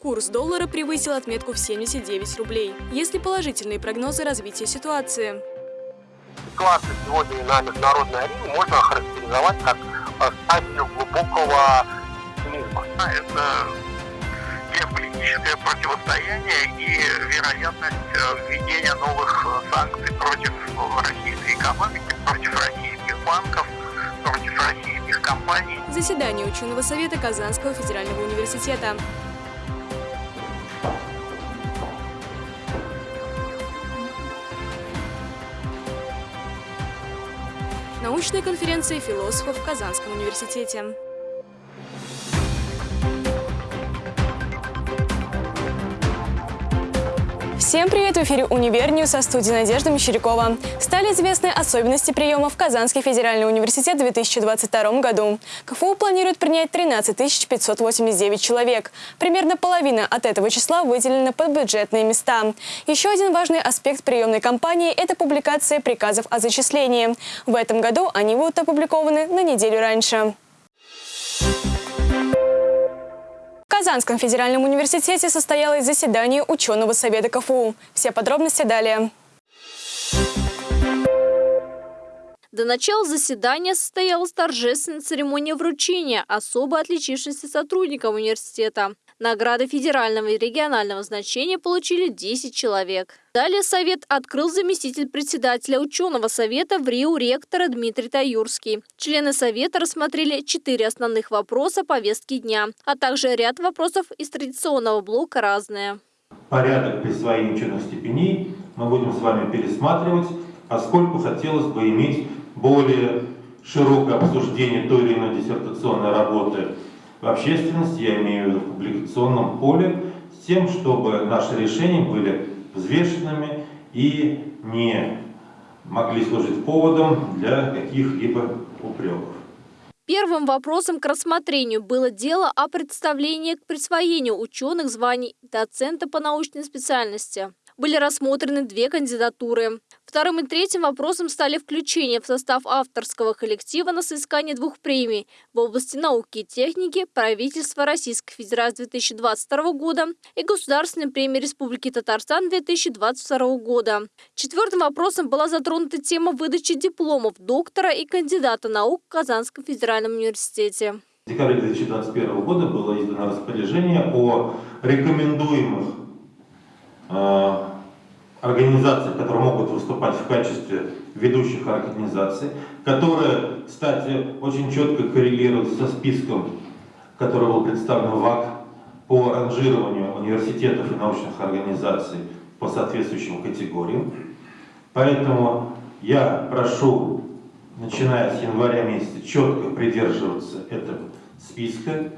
Курс доллара превысил отметку в 79 рублей. Есть ли положительные прогнозы развития ситуации? Ситуацию сегодня на международной арене можно охарактеризовать как э, стадию глубокого пессимизма. Это геополитическое противостояние и вероятность э, введения новых э, санкций против российской экономики, против российских банков, против российских компаний. Заседание ученого совета Казанского федерального университета. Научная конференция философов в Казанском университете. Всем привет! В эфире «Универ со студии Надежда Мещерякова. Стали известны особенности приема в Казанский федеральный университет в 2022 году. КФУ планирует принять 13 589 человек. Примерно половина от этого числа выделена под бюджетные места. Еще один важный аспект приемной кампании – это публикация приказов о зачислении. В этом году они будут опубликованы на неделю раньше. Казанском федеральном университете состоялось заседание ученого совета КФУ. Все подробности далее. До начала заседания состоялась торжественная церемония вручения особо отличившимся сотрудникам университета. Награды федерального и регионального значения получили 10 человек. Далее совет открыл заместитель председателя ученого совета в Рио ректора Дмитрий Таюрский. Члены совета рассмотрели четыре основных вопроса повестки дня, а также ряд вопросов из традиционного блока «Разные». Порядок присвоения ученых степеней мы будем с вами пересматривать, поскольку хотелось бы иметь более широкое обсуждение той или иной диссертационной работы общественности, я имею в виду в публикационном поле, с тем, чтобы наши решения были взвешенными и не могли служить поводом для каких-либо упреков. Первым вопросом к рассмотрению было дело о представлении к присвоению ученых званий доцента по научной специальности были рассмотрены две кандидатуры. Вторым и третьим вопросом стали включение в состав авторского коллектива на соискание двух премий в области науки и техники правительства Российской Федерации 2022 года и Государственной премии Республики Татарстан 2022 года. Четвертым вопросом была затронута тема выдачи дипломов доктора и кандидата наук в Казанском федеральном университете. В декабре 2021 года было издано распоряжение о рекомендуемых э, организаций, которые могут выступать в качестве ведущих организаций, которые, кстати, очень четко коррелируют со списком, который был представлен в ВАК по ранжированию университетов и научных организаций по соответствующим категориям. Поэтому я прошу, начиная с января месяца, четко придерживаться этого списка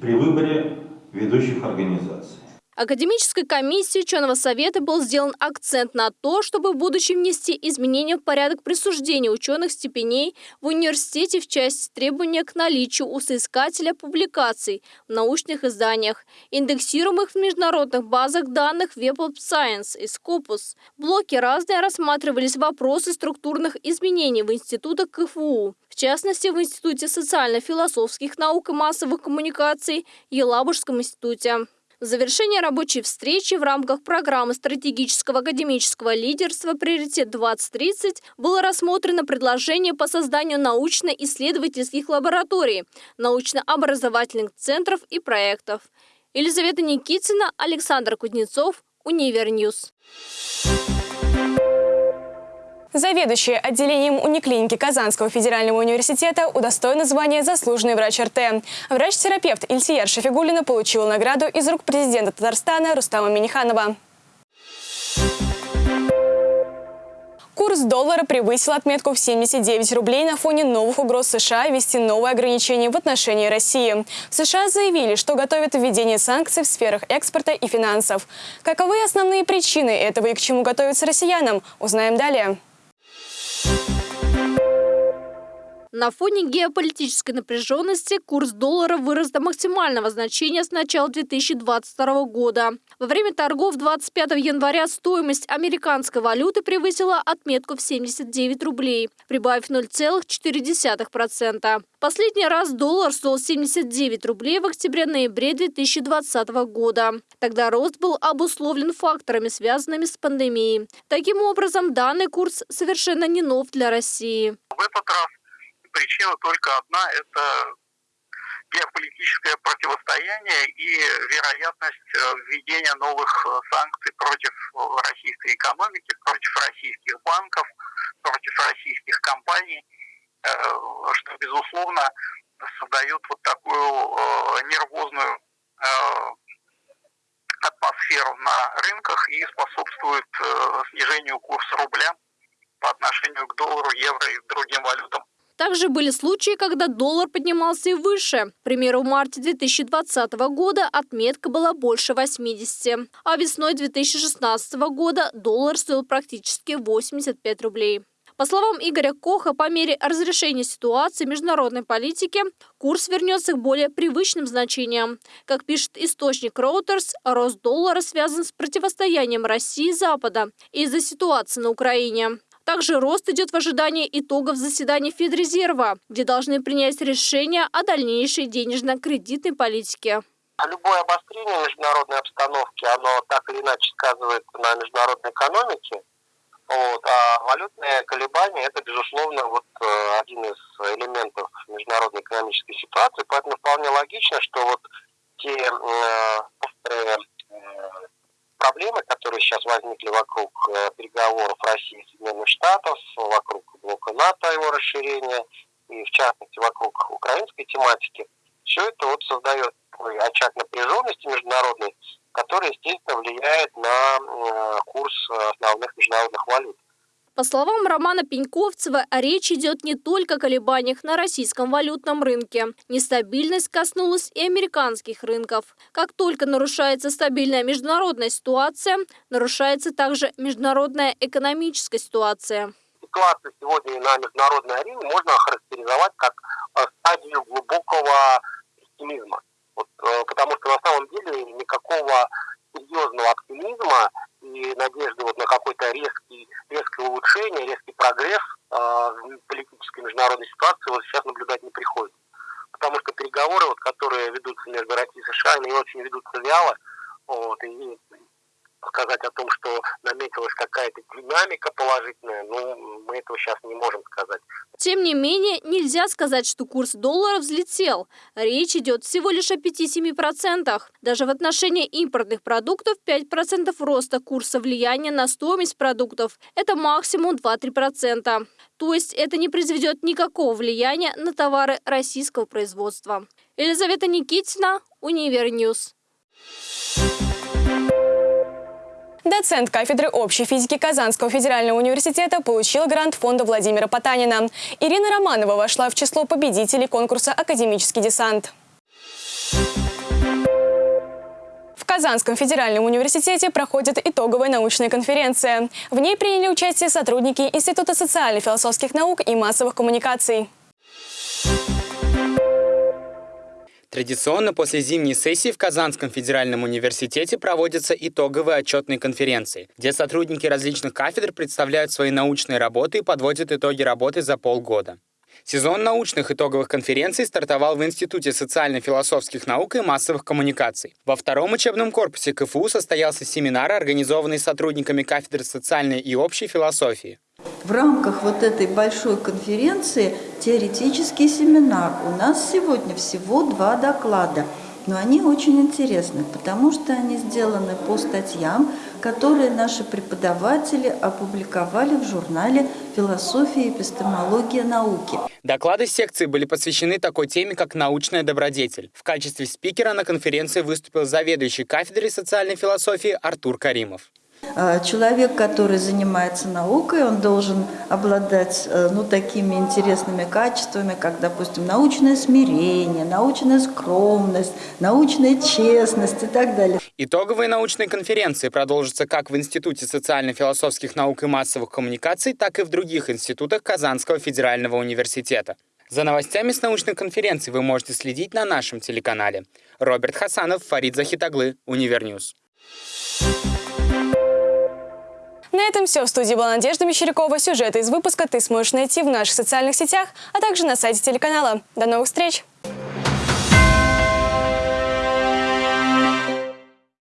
при выборе ведущих организаций. Академической комиссии ученого совета был сделан акцент на то, чтобы в будущем внести изменения в порядок присуждения ученых степеней в университете в части требования к наличию у соискателя публикаций в научных изданиях, индексируемых в международных базах данных Web of Science и Scopus. В блоке «Разные» рассматривались вопросы структурных изменений в институтах КФУ, в частности, в Институте социально-философских наук и массовых коммуникаций Елабужском институте. Завершение рабочей встречи в рамках программы стратегического академического лидерства «Приоритет-2030» было рассмотрено предложение по созданию научно-исследовательских лабораторий, научно-образовательных центров и проектов. Елизавета Никитина, Александр Кузнецов, Универньюз. Заведующая отделением униклиники Казанского федерального университета удостоена звания «Заслуженный врач РТ». Врач-терапевт Ильсияр Шафигулина получила награду из рук президента Татарстана Рустама Миниханова. Курс доллара превысил отметку в 79 рублей на фоне новых угроз США ввести новые ограничения в отношении России. В США заявили, что готовят введение санкций в сферах экспорта и финансов. Каковы основные причины этого и к чему готовятся россиянам, узнаем далее. Thank you. На фоне геополитической напряженности курс доллара вырос до максимального значения с начала 2022 года. Во время торгов 25 января стоимость американской валюты превысила отметку в 79 рублей, прибавив 0,4%. Последний раз доллар стоил 79 рублей в октябре-ноябре 2020 года. Тогда рост был обусловлен факторами, связанными с пандемией. Таким образом, данный курс совершенно не нов для России. В этот раз причина только одна – это геополитическое противостояние и вероятность э, введения новых э, санкций против э, российской экономики, против российских банков, против российских компаний, что, безусловно, создает вот такую нервозную атмосферу на рынках и способствует снижению курса рубля по отношению к доллару, евро и другим валютам. Также были случаи, когда доллар поднимался и выше. К примеру, в марте 2020 года отметка была больше 80, а весной 2016 года доллар стоил практически 85 рублей. По словам Игоря Коха, по мере разрешения ситуации международной политики курс вернется к более привычным значениям. Как пишет источник Reuters, рост доллара связан с противостоянием России и Запада из-за ситуации на Украине. Также рост идет в ожидании итогов заседания Федрезерва, где должны принять решение о дальнейшей денежно-кредитной политике. Любое обострение международной обстановки, оно так или иначе сказывается на международной экономике. Вот, а валютные колебания – это, безусловно, вот э, один из элементов международной экономической ситуации. Поэтому вполне логично, что вот те э, острые проблемы, которые сейчас возникли вокруг э, переговоров России и Соединенных Штатов, вокруг блока НАТО, его расширения, и в частности вокруг украинской тематики, все это вот создает очаг напряженности международной, который, естественно, влияет на э, курс основных международных валют. По словам Романа Пеньковцева, речь идет не только о колебаниях на российском валютном рынке. Нестабильность коснулась и американских рынков. Как только нарушается стабильная международная ситуация, нарушается также международная экономическая ситуация. Ситуацию сегодня на международной арене можно охарактеризовать как э, стадию глубокого пессимизма. Вот, э, потому что на самом деле никакого серьезного оптимизма и надежды вот на какой-то резкий, резкое улучшение, резкий прогресс э, в политической международной ситуации вот сейчас наблюдать не приходится. Потому что переговоры, вот, которые ведутся между Россией и США, они очень ведутся вяло, вот, и сказать о том, что наметилась какая-то динамика положительная, ну, мы этого сейчас не можем сказать. Тем не менее, нельзя сказать, что курс доллара взлетел. Речь идет всего лишь о 5-7%. Даже в отношении импортных продуктов 5% роста курса влияния на стоимость продуктов – это максимум 2-3%. То есть это не произведет никакого влияния на товары российского производства. Елизавета Никитина, Универньюз. Доцент кафедры общей физики Казанского федерального университета получил грант фонда Владимира Потанина. Ирина Романова вошла в число победителей конкурса «Академический десант». В Казанском федеральном университете проходит итоговая научная конференция. В ней приняли участие сотрудники Института социально-философских наук и массовых коммуникаций. Традиционно после зимней сессии в Казанском федеральном университете проводятся итоговые отчетные конференции, где сотрудники различных кафедр представляют свои научные работы и подводят итоги работы за полгода. Сезон научных итоговых конференций стартовал в Институте социально-философских наук и массовых коммуникаций. Во втором учебном корпусе КФУ состоялся семинар, организованный сотрудниками кафедры социальной и общей философии. В рамках вот этой большой конференции теоретический семинар. У нас сегодня всего два доклада, но они очень интересны, потому что они сделаны по статьям, которые наши преподаватели опубликовали в журнале «Философия и эпистемология науки». Доклады секции были посвящены такой теме, как научная добродетель. В качестве спикера на конференции выступил заведующий кафедрой социальной философии Артур Каримов. А, человек, который занимается наукой, он должен обладать э, ну, такими интересными качествами, как, допустим, научное смирение, научная скромность, научная честность и так далее. Итоговые научные конференции продолжатся как в Институте социально-философских наук и массовых коммуникаций, так и в других институтах Казанского федерального университета. За новостями с научной конференции вы можете следить на нашем телеканале. Роберт Хасанов, Фарид Захитаглы, Универньюз. На этом все. В студии была Надежда Мещерякова. Сюжеты из выпуска ты сможешь найти в наших социальных сетях, а также на сайте телеканала. До новых встреч!